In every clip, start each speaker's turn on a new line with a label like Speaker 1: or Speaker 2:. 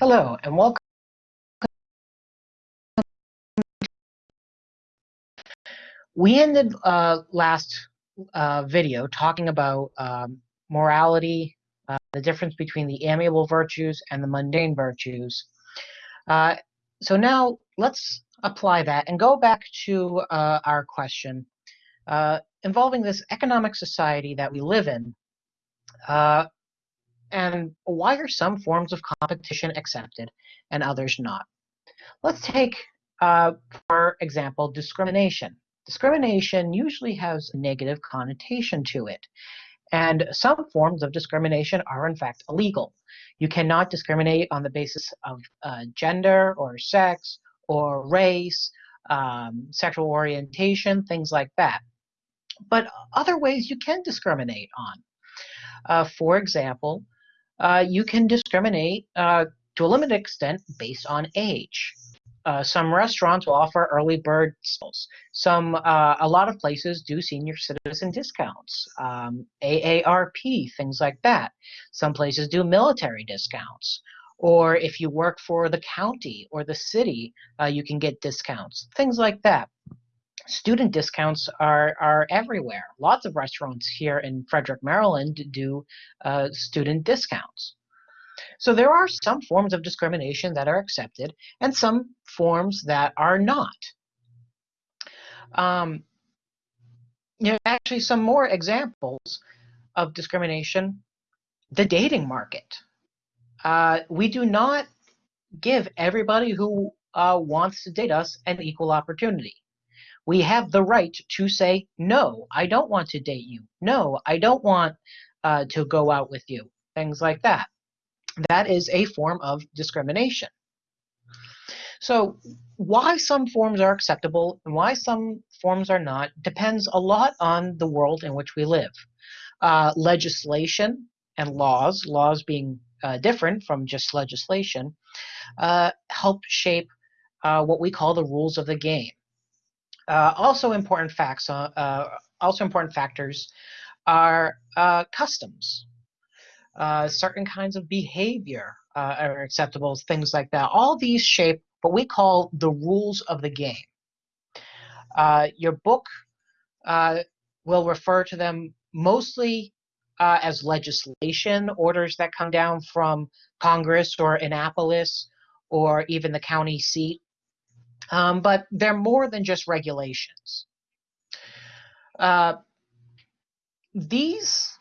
Speaker 1: Hello and welcome. We ended uh, last uh, video talking about um, morality, uh, the difference between the amiable virtues and the mundane virtues. Uh, so now let's apply that and go back to uh, our question uh, involving this economic society that we live in. And why are some forms of competition accepted and others not? Let's take, for example, discrimination. Discrimination usually has a negative connotation to it. And some forms of discrimination are in fact illegal. You cannot discriminate on the basis of uh, gender or sex or race, um, sexual orientation, things like that. But other ways you can discriminate on. Uh, for example, uh, you can discriminate uh, to a limited extent based on age. Uh, some restaurants will offer early bird sales. Some, uh, a lot of places do senior citizen discounts, um, AARP, things like that. Some places do military discounts. Or if you work for the county or the city, uh, you can get discounts, things like that. Student discounts are, are everywhere. Lots of restaurants here in Frederick, Maryland do uh, student discounts. So there are some forms of discrimination that are accepted and some forms that are not. Um, you know, actually some more examples of discrimination, the dating market. Uh, we do not give everybody who uh, wants to date us an equal opportunity. We have the right to say, no, I don't want to date you. No, I don't want uh, to go out with you. Things like that that is a form of discrimination. So why some forms are acceptable and why some forms are not depends a lot on the world in which we live. Uh, legislation and laws, laws being uh, different from just legislation, uh, help shape uh, what we call the rules of the game. Uh, also important facts, uh, also important factors are customs uh, certain kinds of behavior uh, are acceptable, things like that. All these shape what we call the rules of the game. Uh, your book uh, will refer to them mostly uh, as legislation, orders that come down from Congress or Annapolis or even the county seat. Um, but they're more than just regulations. Uh, these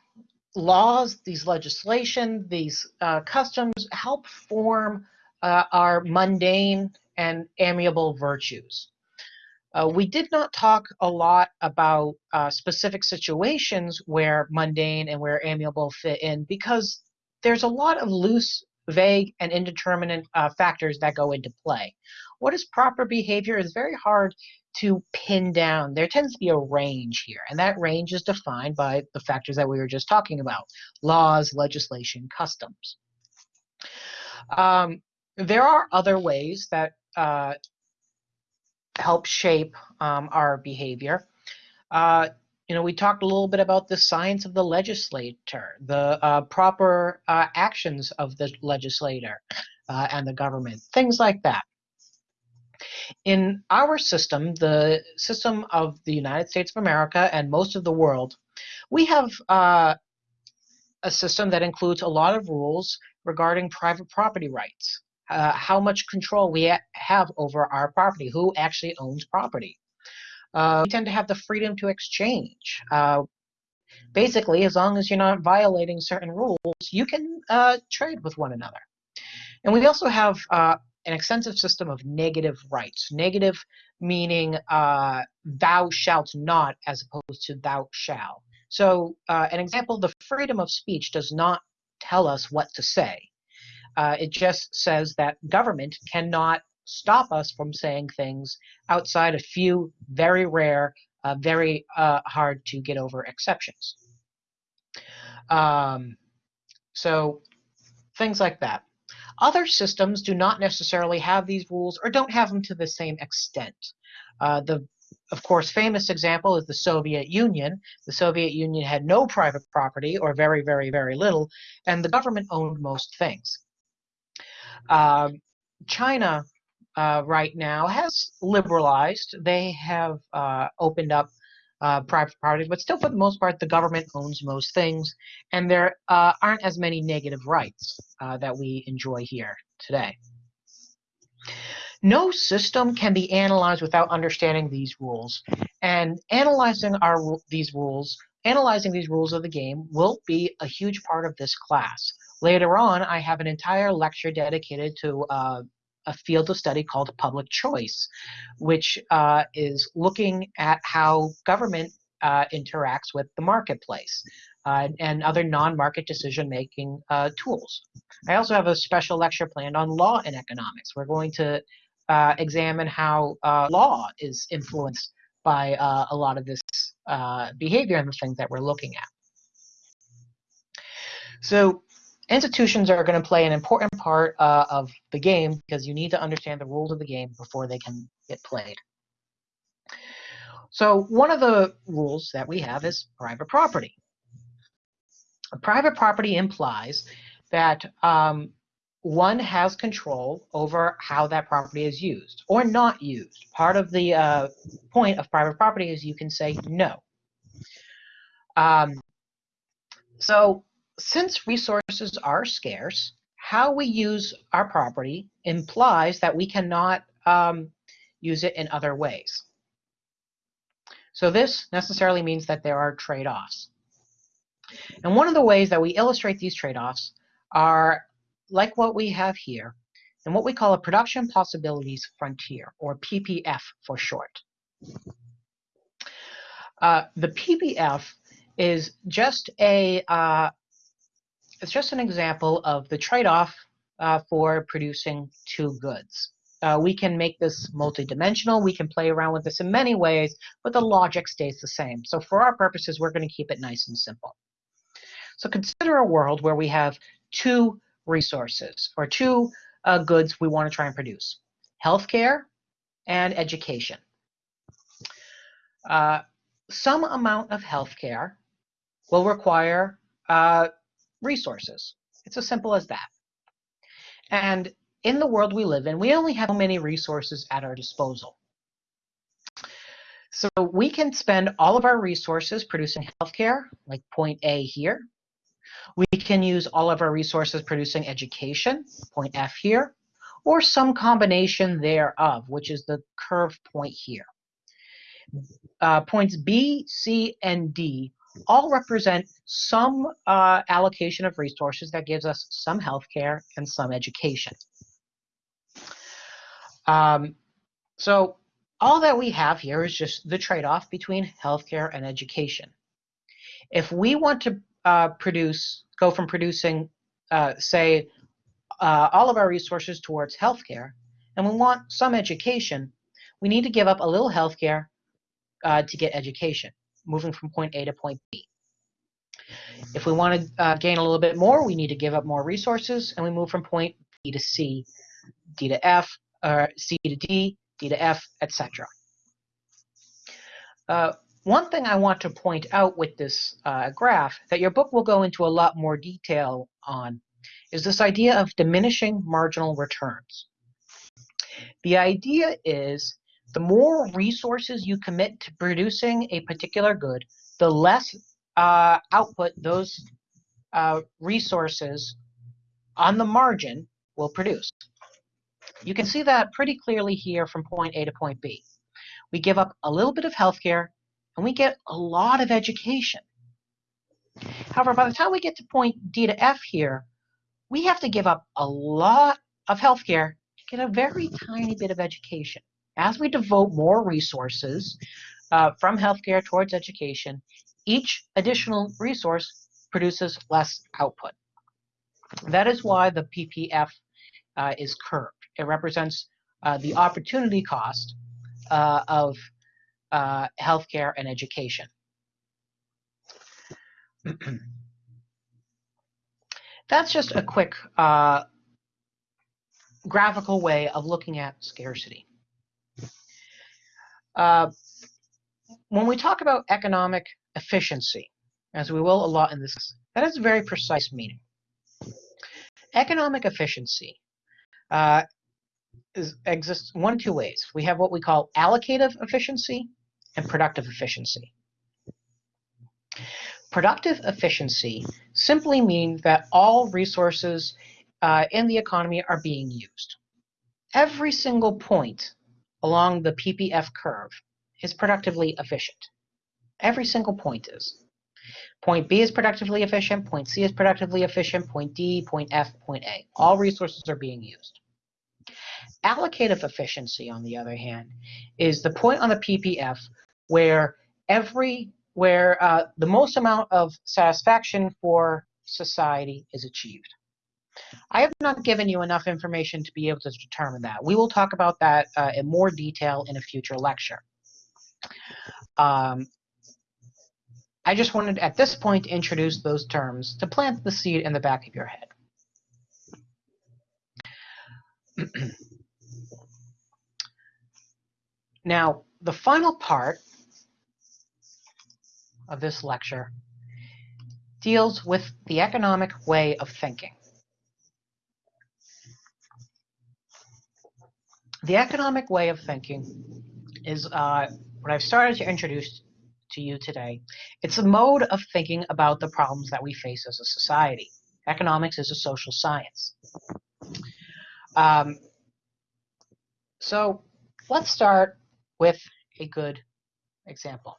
Speaker 1: laws, these legislation, these uh, customs help form uh, our mundane and amiable virtues. Uh, we did not talk a lot about uh, specific situations where mundane and where amiable fit in because there's a lot of loose, vague, and indeterminate uh, factors that go into play. What is proper behavior is very hard to pin down. There tends to be a range here, and that range is defined by the factors that we were just talking about, laws, legislation, customs. Um, there are other ways that uh, help shape um, our behavior. Uh, you know, we talked a little bit about the science of the legislator, the uh, proper uh, actions of the legislator uh, and the government, things like that. In our system, the system of the United States of America and most of the world, we have uh, a system that includes a lot of rules regarding private property rights, uh, how much control we ha have over our property, who actually owns property. Uh, we tend to have the freedom to exchange. Uh, basically, as long as you're not violating certain rules, you can uh, trade with one another. And we also have uh, an extensive system of negative rights. Negative meaning uh, thou shalt not as opposed to thou shall. So uh, an example, the freedom of speech does not tell us what to say. It just says that government cannot stop us from saying things outside a few very rare, uh, very uh, hard to get over exceptions. Um, so things like that. Other systems do not necessarily have these rules or don't have them to the same extent. Uh, the, of course, famous example is the Soviet Union. The Soviet Union had no private property or very, very, very little, and the government owned most things. Uh, China uh, right now has liberalized. They have uh, opened up uh, private property, but still, for the most part, the government owns most things, and there uh, aren't as many negative rights uh, that we enjoy here today. No system can be analyzed without understanding these rules, and analyzing our these rules, analyzing these rules of the game, will be a huge part of this class. Later on, I have an entire lecture dedicated to uh, a field of study called public choice, which uh, is looking at how government uh, interacts with the marketplace uh, and other non-market decision-making uh, tools. I also have a special lecture planned on law and economics. We're going to uh, examine how uh, law is influenced by a lot of this behavior and the things that we're looking at. So institutions are going to play an important part uh, of the game because you need to understand the rules of the game before they can get played. So one of the rules that we have is private property. Private property implies that um, one has control over how that property is used or not used. Part of the uh, point of private property is you can say no. Um, so since resources are scarce, how we use our property implies that we cannot um, use it in other ways. So this necessarily means that there are trade-offs. And one of the ways that we illustrate these trade-offs are like what we have here, and what we call a production possibilities frontier, or PPF for short. Uh, the PPF is just a, uh, it's just an example of the trade-off uh, for producing two goods. Uh, we can make this multidimensional. We can play around with this in many ways, but the logic stays the same. So for our purposes, we're going to keep it nice and simple. So consider a world where we have two resources or two uh, goods we want to try and produce. Healthcare and education. Uh, some amount of healthcare will require uh, resources. It's as simple as that. And in the world we live in, we only have so many resources at our disposal. So we can spend all of our resources producing healthcare, like point A here. We can use all of our resources producing education, point F here, or some combination thereof, which is the curve point here. Uh, points B, C, and D all represent some uh, allocation of resources that gives us some healthcare and some education. Um, so all that we have here is just the trade-off between healthcare and education. If we want to uh, produce, go from producing, uh, say, uh, all of our resources towards healthcare, and we want some education, we need to give up a little healthcare uh, to get education moving from point A to point B. If we want to uh, gain a little bit more, we need to give up more resources, and we move from point B to C, D to F, or C to D, D to F, etc. Uh, one thing I want to point out with this uh, graph that your book will go into a lot more detail on is this idea of diminishing marginal returns. The idea is the more resources you commit to producing a particular good, the less uh, output those uh, resources on the margin will produce. You can see that pretty clearly here from point A to point B. We give up a little bit of healthcare and we get a lot of education. However, by the time we get to point D to F here, we have to give up a lot of healthcare to get a very tiny bit of education as we devote more resources uh, from healthcare towards education, each additional resource produces less output. That is why the PPF uh, is curved. It represents uh, the opportunity cost uh, of uh, healthcare and education. That's just a quick uh, graphical way of looking at scarcity. Uh, when we talk about economic efficiency, as we will a lot in this, that has a very precise meaning. Economic efficiency uh, is, exists one two ways. We have what we call allocative efficiency and productive efficiency. Productive efficiency simply means that all resources uh, in the economy are being used. Every single point along the PPF curve is productively efficient. Every single point is. Point B is productively efficient, point C is productively efficient, point D, point F, point A. All resources are being used. Allocative efficiency, on the other hand, is the point on the PPF where every where uh, the most amount of satisfaction for society is achieved. I have not given you enough information to be able to determine that. We will talk about that uh, in more detail in a future lecture. Um, I just wanted at this point to introduce those terms to plant the seed in the back of your head. now, the final part of this lecture deals with the economic way of thinking. The economic way of thinking is uh, what I've started to introduce to you today. It's a mode of thinking about the problems that we face as a society. Economics is a social science. Um, so let's start with a good example.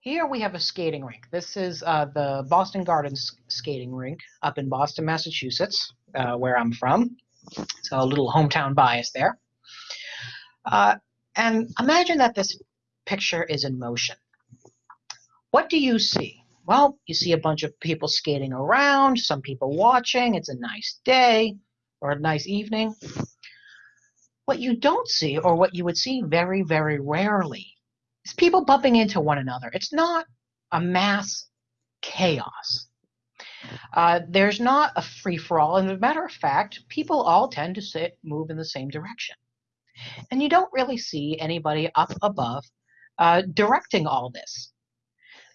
Speaker 1: Here we have a skating rink. This is uh, the Boston Gardens skating rink up in Boston, Massachusetts, uh, where I'm from. So a little hometown bias there. Uh, and imagine that this picture is in motion. What do you see? Well, you see a bunch of people skating around, some people watching. It's a nice day or a nice evening. What you don't see, or what you would see very, very rarely, is people bumping into one another. It's not a mass chaos. Uh, there's not a free for all. And as a matter of fact, people all tend to sit, move in the same direction. And you don't really see anybody up above uh, directing all this.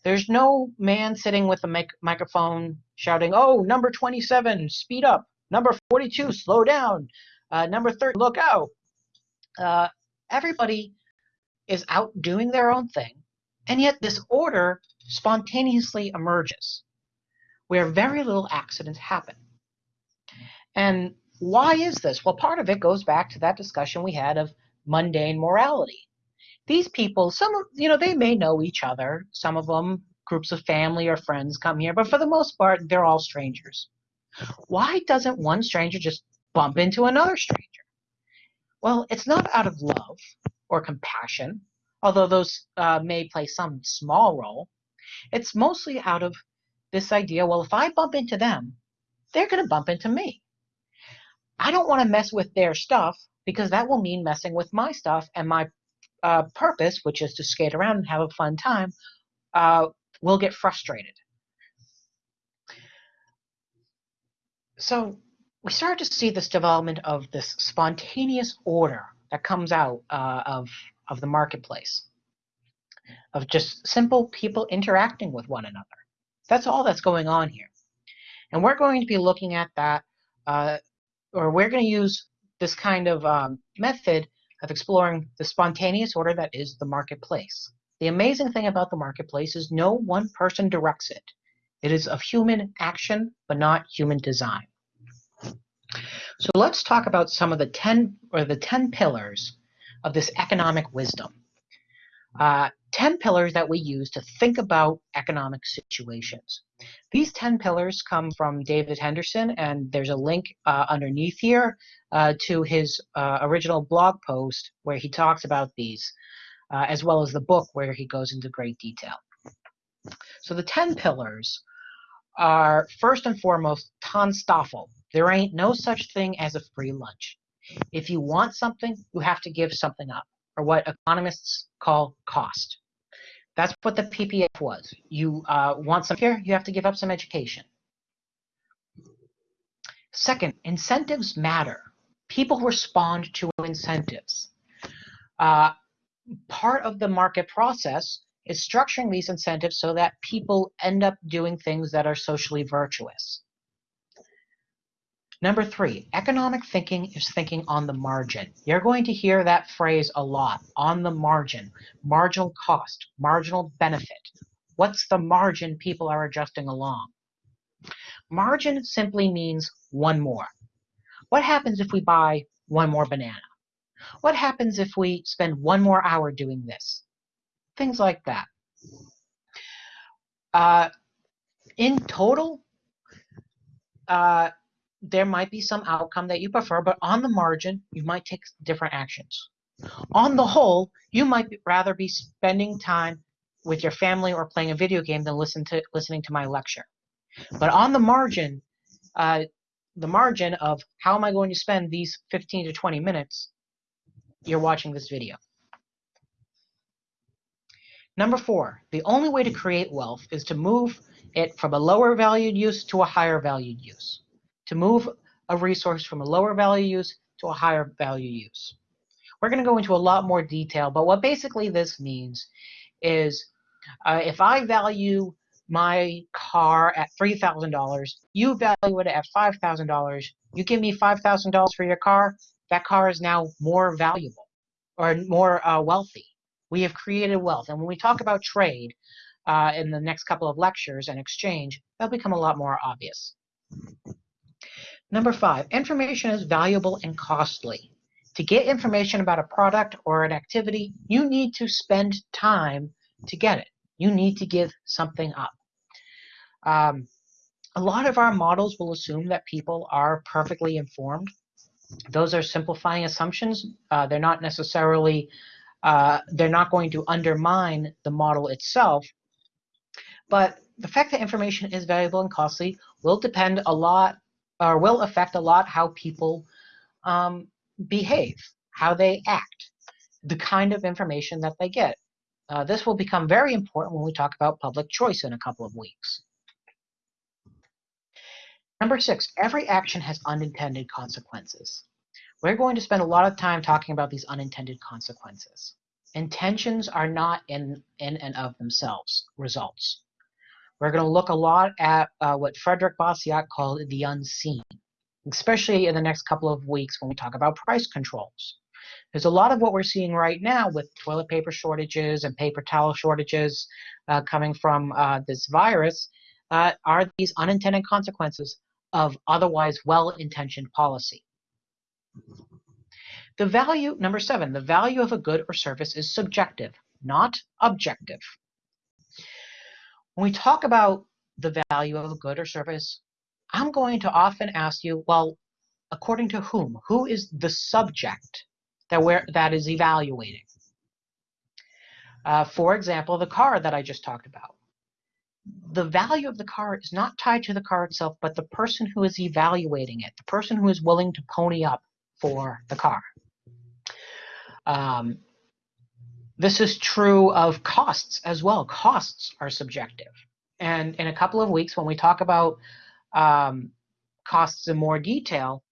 Speaker 1: There's no man sitting with a mic microphone shouting, oh, number 27, speed up. Number 42, slow down. Uh, number 30, look out. Uh, everybody is out doing their own thing, and yet this order spontaneously emerges where very little accidents happen. And why is this? Well, part of it goes back to that discussion we had of mundane morality these people, some of you know, they may know each other. Some of them, groups of family or friends, come here, but for the most part, they're all strangers. Why doesn't one stranger just bump into another stranger? Well, it's not out of love or compassion, although those uh, may play some small role. It's mostly out of this idea well, if I bump into them, they're going to bump into me. I don't want to mess with their stuff because that will mean messing with my stuff and my uh, purpose, which is to skate around and have a fun time, uh, will get frustrated. So we start to see this development of this spontaneous order that comes out uh, of, of the marketplace, of just simple people interacting with one another. That's all that's going on here. And we're going to be looking at that, uh, or we're going to use this kind of um, method of exploring the spontaneous order that is the marketplace. The amazing thing about the marketplace is no one person directs it. It is of human action, but not human design. So let's talk about some of the 10 or the 10 pillars of this economic wisdom. Uh, 10 pillars that we use to think about economic situations. These 10 pillars come from David Henderson, and there's a link uh, underneath here uh, to his uh, original blog post where he talks about these, uh, as well as the book where he goes into great detail. So the 10 pillars are first and foremost TANSTAAFL. There ain't no such thing as a free lunch. If you want something, you have to give something up, or what economists call cost. That's what the PPF was. You uh, want some care, you have to give up some education. Second, incentives matter. People respond to incentives. Uh, part of the market process is structuring these incentives so that people end up doing things that are socially virtuous. Number three, economic thinking is thinking on the margin. You're going to hear that phrase a lot, on the margin, marginal cost, marginal benefit. What's the margin people are adjusting along? Margin simply means one more. What happens if we buy one more banana? What happens if we spend one more hour doing this? Things like that. Uh, in total, uh, there might be some outcome that you prefer, but on the margin, you might take different actions. On the whole, you might rather be spending time with your family or playing a video game than listen to listening to my lecture. But on the margin, uh, the margin of how am I going to spend these 15 to 20 minutes, you're watching this video. Number four, the only way to create wealth is to move it from a lower valued use to a higher valued use to move a resource from a lower value use to a higher value use. We're going to go into a lot more detail, but what basically this means is uh, if I value my car at $3,000, you value it at $5,000, you give me $5,000 for your car, that car is now more valuable or more uh, wealthy. We have created wealth. And when we talk about trade uh, in the next couple of lectures and exchange, that'll become a lot more obvious. Number five, information is valuable and costly. To get information about a product or an activity, you need to spend time to get it. You need to give something up. Um, a lot of our models will assume that people are perfectly informed. Those are simplifying assumptions. Uh, they're not necessarily, uh, they're not going to undermine the model itself. But the fact that information is valuable and costly will depend a lot or will affect a lot how people um, behave, how they act, the kind of information that they get. Uh, this will become very important when we talk about public choice in a couple of weeks. Number six, every action has unintended consequences. We're going to spend a lot of time talking about these unintended consequences. Intentions are not in, in and of themselves results. We're going to look a lot at uh, what Frederick Bastiat called the unseen, especially in the next couple of weeks when we talk about price controls. There's a lot of what we're seeing right now with toilet paper shortages and paper towel shortages uh, coming from uh, this virus uh, are these unintended consequences of otherwise well-intentioned policy. The value, number seven, the value of a good or service is subjective, not objective. When we talk about the value of a good or service, I'm going to often ask you, well, according to whom? Who is the subject that, we're, that is evaluating? Uh, for example, the car that I just talked about. The value of the car is not tied to the car itself, but the person who is evaluating it, the person who is willing to pony up for the car. Um, this is true of costs as well. Costs are subjective. And in a couple of weeks, when we talk about um, costs in more detail,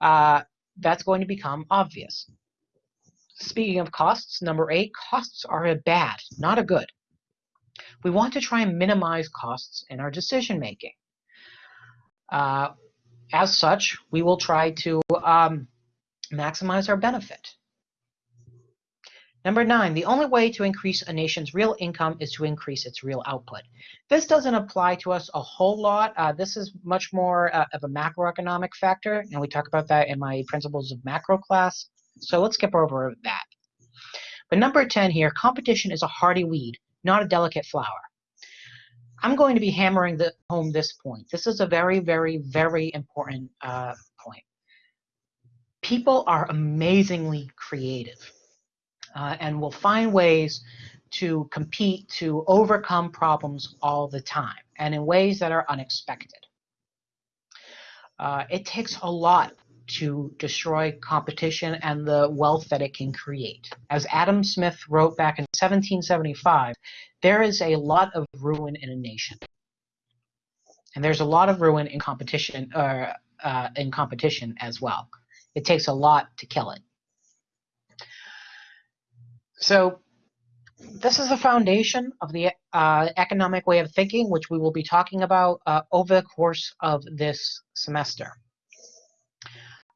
Speaker 1: uh, that's going to become obvious. Speaking of costs, number eight, costs are a bad, not a good. We want to try and minimize costs in our decision making. Uh, as such, we will try to um, maximize our benefit. Number nine, the only way to increase a nation's real income is to increase its real output. This doesn't apply to us a whole lot. Uh, this is much more uh, of a macroeconomic factor, and we talk about that in my Principles of Macro class. So let's skip over that. But number 10 here, competition is a hardy weed, not a delicate flower. I'm going to be hammering the, home this point. This is a very, very, very important uh, point. People are amazingly creative uh, and will find ways to compete to overcome problems all the time and in ways that are unexpected. Uh, it takes a lot to destroy competition and the wealth that it can create. As Adam Smith wrote back in 1775, there is a lot of ruin in a nation. And there's a lot of ruin in competition, uh, uh, in competition as well. It takes a lot to kill it. So this is the foundation of the uh, economic way of thinking, which we will be talking about uh, over the course of this semester.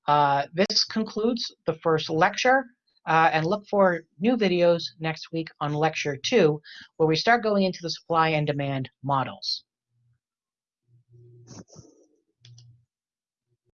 Speaker 1: Uh, this concludes the first lecture, uh, and look for new videos next week on lecture two, where we start going into the supply and demand models.